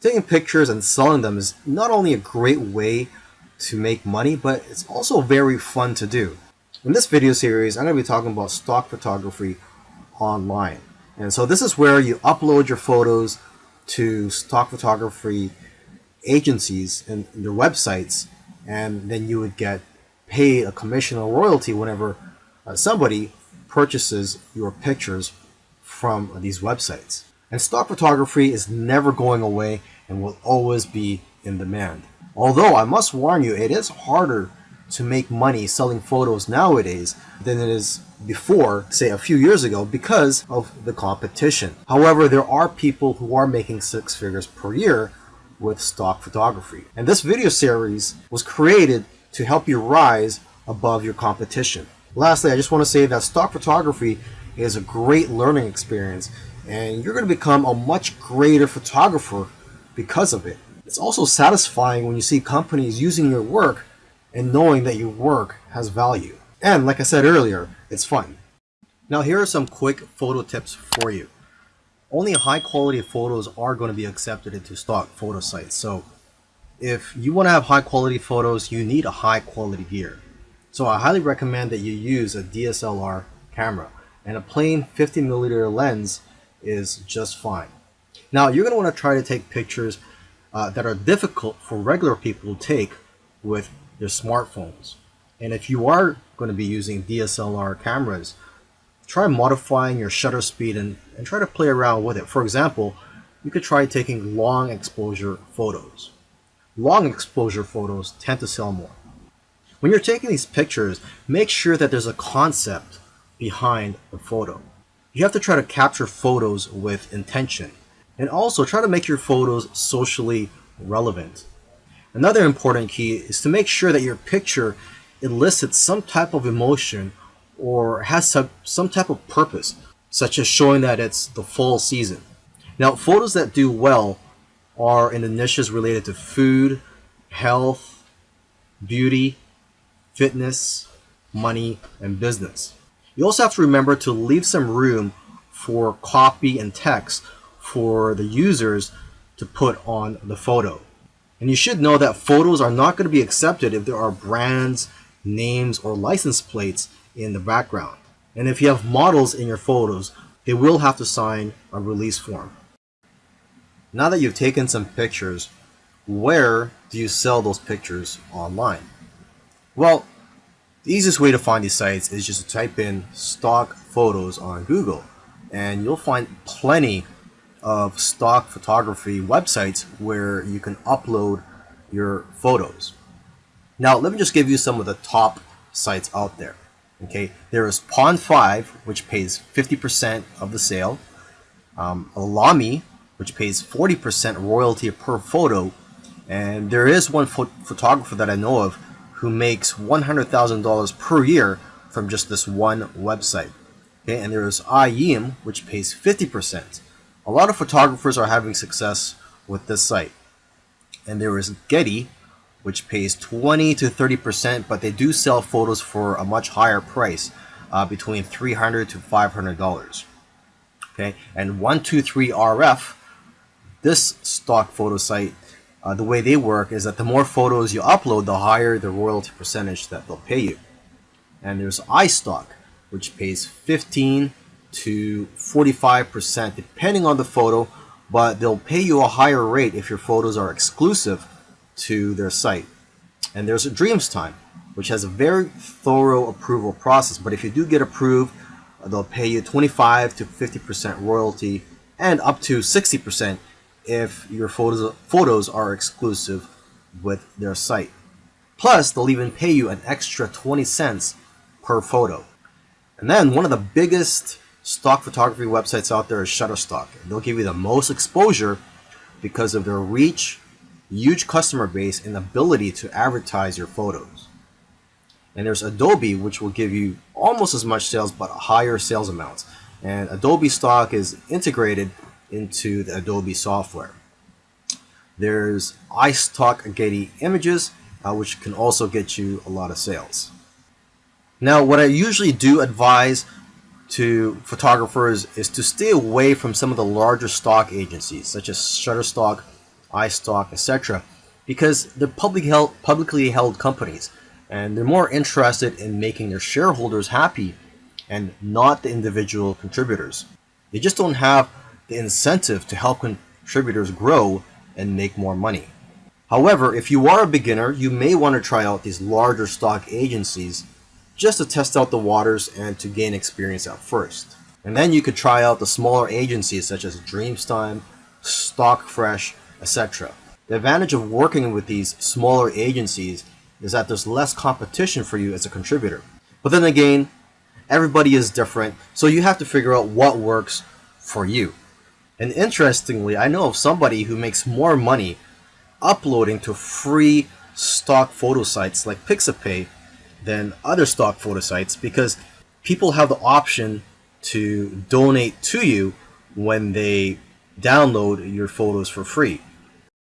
Taking pictures and selling them is not only a great way to make money, but it's also very fun to do. In this video series, I'm going to be talking about stock photography online. And so this is where you upload your photos to stock photography agencies and their websites, and then you would get paid a commission or royalty whenever uh, somebody purchases your pictures from these websites. And stock photography is never going away and will always be in demand. Although I must warn you, it is harder to make money selling photos nowadays than it is before, say a few years ago, because of the competition. However, there are people who are making six figures per year with stock photography. And this video series was created to help you rise above your competition. Lastly, I just want to say that stock photography is a great learning experience and you're going to become a much greater photographer because of it. It's also satisfying when you see companies using your work and knowing that your work has value. And like I said earlier, it's fun. Now here are some quick photo tips for you. Only high quality photos are going to be accepted into stock photo sites. So if you want to have high quality photos, you need a high quality gear. So I highly recommend that you use a DSLR camera and a plain 50 millimeter lens is just fine. Now you're going to want to try to take pictures uh, that are difficult for regular people to take with their smartphones. And if you are going to be using DSLR cameras, try modifying your shutter speed and, and try to play around with it. For example, you could try taking long exposure photos. Long exposure photos tend to sell more. When you're taking these pictures, make sure that there's a concept behind the photo. You have to try to capture photos with intention. And also try to make your photos socially relevant. Another important key is to make sure that your picture elicits some type of emotion or has some, some type of purpose, such as showing that it's the fall season. Now, photos that do well are in the niches related to food, health, beauty, fitness, money, and business. You also have to remember to leave some room for copy and text for the users to put on the photo. And you should know that photos are not going to be accepted if there are brands, names, or license plates in the background. And if you have models in your photos, they will have to sign a release form. Now that you've taken some pictures, where do you sell those pictures online? Well, the easiest way to find these sites is just to type in stock photos on Google and you'll find plenty of stock photography websites where you can upload your photos. Now let me just give you some of the top sites out there. Okay, there is Pond5, which pays 50% of the sale. Um, Alamy, which pays 40% royalty per photo. And there is one ph photographer that I know of who makes $100,000 per year from just this one website. Okay, and there is EyeEm, which pays 50%. A lot of photographers are having success with this site. And there is Getty, which pays 20 to 30%, but they do sell photos for a much higher price, uh, between 300 to $500. Okay, and 123RF, this stock photo site, uh, the way they work is that the more photos you upload, the higher the royalty percentage that they'll pay you. And there's iStock, which pays 15 to 45% depending on the photo, but they'll pay you a higher rate if your photos are exclusive to their site. And there's a Dreamstime, which has a very thorough approval process, but if you do get approved, they'll pay you 25 to 50% royalty and up to 60% if your photos, photos are exclusive with their site. Plus, they'll even pay you an extra 20 cents per photo. And then one of the biggest stock photography websites out there is Shutterstock. They'll give you the most exposure because of their reach, huge customer base, and ability to advertise your photos. And there's Adobe, which will give you almost as much sales but higher sales amounts. And Adobe stock is integrated into the Adobe software. There's iStock Getty Images, uh, which can also get you a lot of sales. Now, what I usually do advise to photographers is to stay away from some of the larger stock agencies such as Shutterstock iStock, etc. Because they're public held, publicly held companies and they're more interested in making their shareholders happy and not the individual contributors. They just don't have the incentive to help contributors grow and make more money. However, if you are a beginner, you may want to try out these larger stock agencies just to test out the waters and to gain experience at first. And then you could try out the smaller agencies such as Dreamstime, Stockfresh, etc. The advantage of working with these smaller agencies is that there's less competition for you as a contributor. But then again, everybody is different, so you have to figure out what works for you. And interestingly, I know of somebody who makes more money uploading to free stock photo sites like Pixabay than other stock photo sites because people have the option to donate to you when they download your photos for free.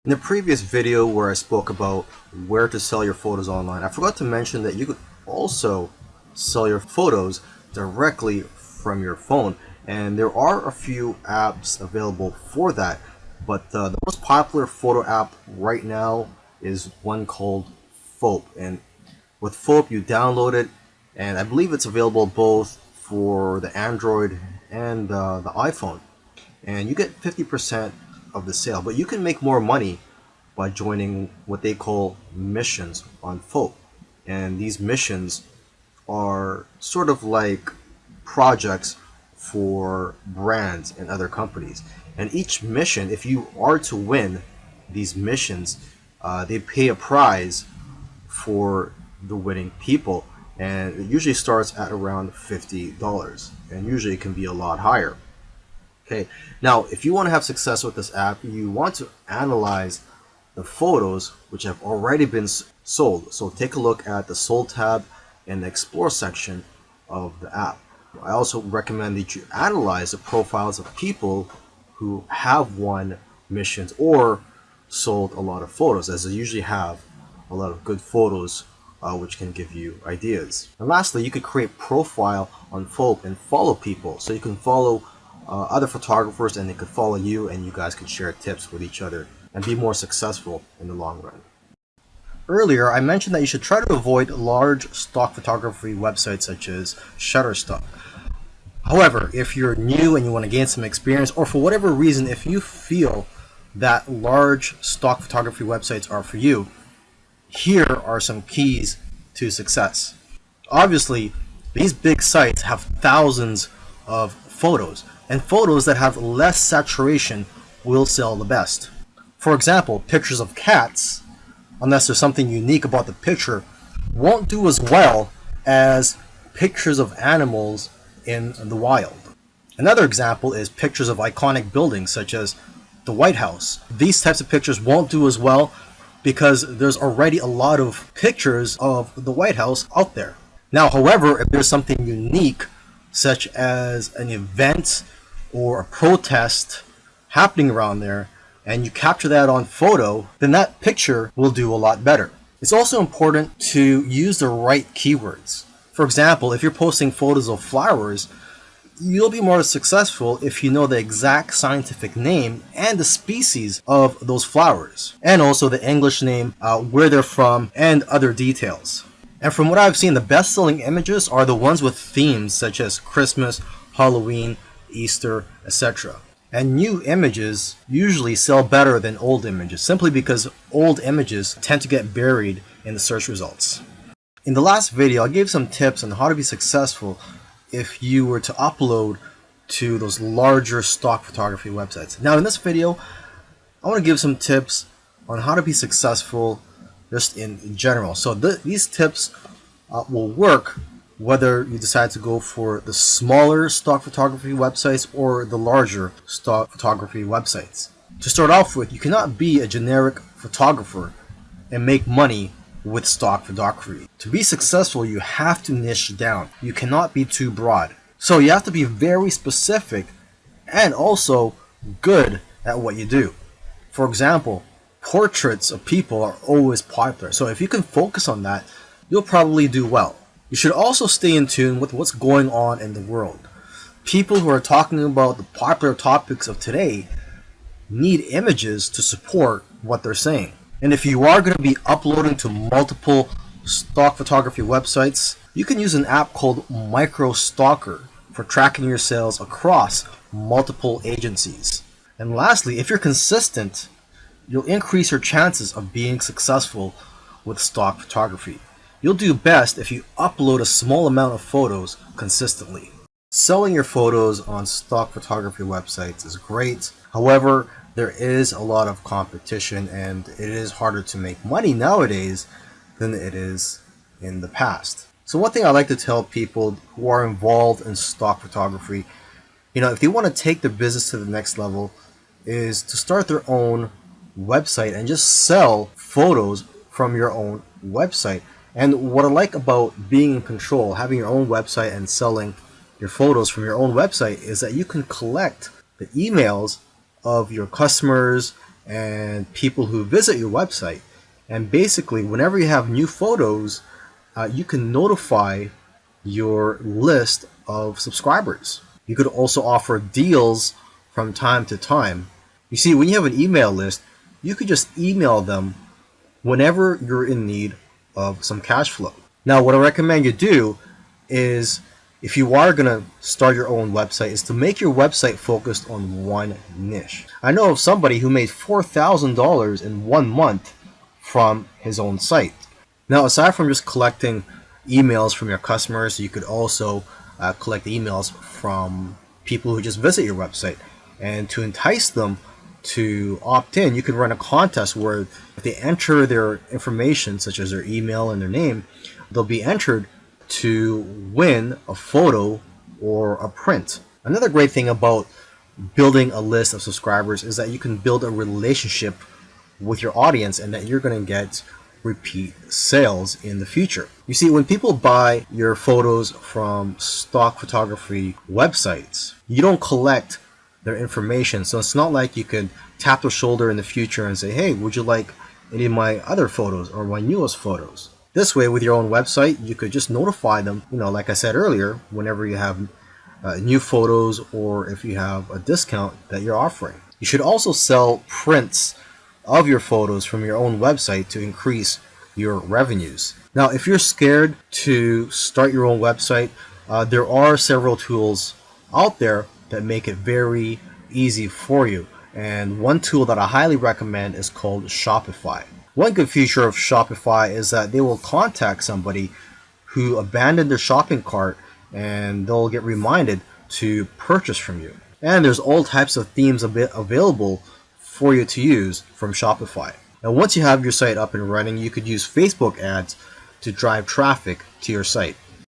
In the previous video where I spoke about where to sell your photos online, I forgot to mention that you could also sell your photos directly from your phone and there are a few apps available for that but uh, the most popular photo app right now is one called Foap and with Foap you download it and I believe it's available both for the Android and uh, the iPhone. And you get 50% of the sale but you can make more money by joining what they call missions on Foap and these missions are sort of like projects for brands and other companies. And each mission, if you are to win these missions, uh, they pay a prize for the winning people. And it usually starts at around $50. And usually it can be a lot higher. Okay, now if you want to have success with this app, you want to analyze the photos which have already been sold. So take a look at the sold tab in the explore section of the app. I also recommend that you analyze the profiles of people who have won missions or sold a lot of photos as they usually have a lot of good photos uh, which can give you ideas. And lastly, you could create profile on Foap and follow people. So you can follow uh, other photographers and they could follow you and you guys could share tips with each other and be more successful in the long run. Earlier, I mentioned that you should try to avoid large stock photography websites such as Shutterstock. However, if you're new and you want to gain some experience, or for whatever reason, if you feel that large stock photography websites are for you, here are some keys to success. Obviously, these big sites have thousands of photos, and photos that have less saturation will sell the best. For example, pictures of cats unless there's something unique about the picture, won't do as well as pictures of animals in the wild. Another example is pictures of iconic buildings such as the White House. These types of pictures won't do as well because there's already a lot of pictures of the White House out there. Now, however, if there's something unique such as an event or a protest happening around there, and you capture that on photo, then that picture will do a lot better. It's also important to use the right keywords. For example, if you're posting photos of flowers, you'll be more successful if you know the exact scientific name and the species of those flowers, and also the English name, uh, where they're from, and other details. And from what I've seen, the best-selling images are the ones with themes such as Christmas, Halloween, Easter, etc. And new images usually sell better than old images simply because old images tend to get buried in the search results. In the last video, I gave some tips on how to be successful if you were to upload to those larger stock photography websites. Now in this video, I want to give some tips on how to be successful just in general. So th these tips uh, will work whether you decide to go for the smaller stock photography websites or the larger stock photography websites. To start off with, you cannot be a generic photographer and make money with stock photography. To be successful, you have to niche down. You cannot be too broad. So you have to be very specific and also good at what you do. For example, portraits of people are always popular. So if you can focus on that, you'll probably do well. You should also stay in tune with what's going on in the world. People who are talking about the popular topics of today need images to support what they're saying. And if you are going to be uploading to multiple stock photography websites, you can use an app called Microstocker for tracking your sales across multiple agencies. And lastly, if you're consistent, you'll increase your chances of being successful with stock photography. You'll do best if you upload a small amount of photos consistently. Selling your photos on stock photography websites is great. However, there is a lot of competition and it is harder to make money nowadays than it is in the past. So one thing I like to tell people who are involved in stock photography, you know, if they want to take their business to the next level, is to start their own website and just sell photos from your own website. And what I like about being in control, having your own website and selling your photos from your own website is that you can collect the emails of your customers and people who visit your website. And basically, whenever you have new photos, uh, you can notify your list of subscribers. You could also offer deals from time to time. You see, when you have an email list, you could just email them whenever you're in need of some cash flow. Now, what I recommend you do is if you are going to start your own website is to make your website focused on one niche. I know of somebody who made $4,000 in one month from his own site. Now, aside from just collecting emails from your customers, you could also uh, collect emails from people who just visit your website. And to entice them to opt in, you can run a contest where if they enter their information, such as their email and their name, they'll be entered to win a photo or a print. Another great thing about building a list of subscribers is that you can build a relationship with your audience and that you're going to get repeat sales in the future. You see, when people buy your photos from stock photography websites, you don't collect their information. So it's not like you could tap their shoulder in the future and say, hey, would you like any of my other photos or my newest photos? This way, with your own website, you could just notify them, you know, like I said earlier, whenever you have uh, new photos or if you have a discount that you're offering. You should also sell prints of your photos from your own website to increase your revenues. Now, if you're scared to start your own website, uh, there are several tools out there that make it very easy for you. And one tool that I highly recommend is called Shopify. One good feature of Shopify is that they will contact somebody who abandoned their shopping cart and they'll get reminded to purchase from you. And there's all types of themes available for you to use from Shopify. Now once you have your site up and running, you could use Facebook ads to drive traffic to your site.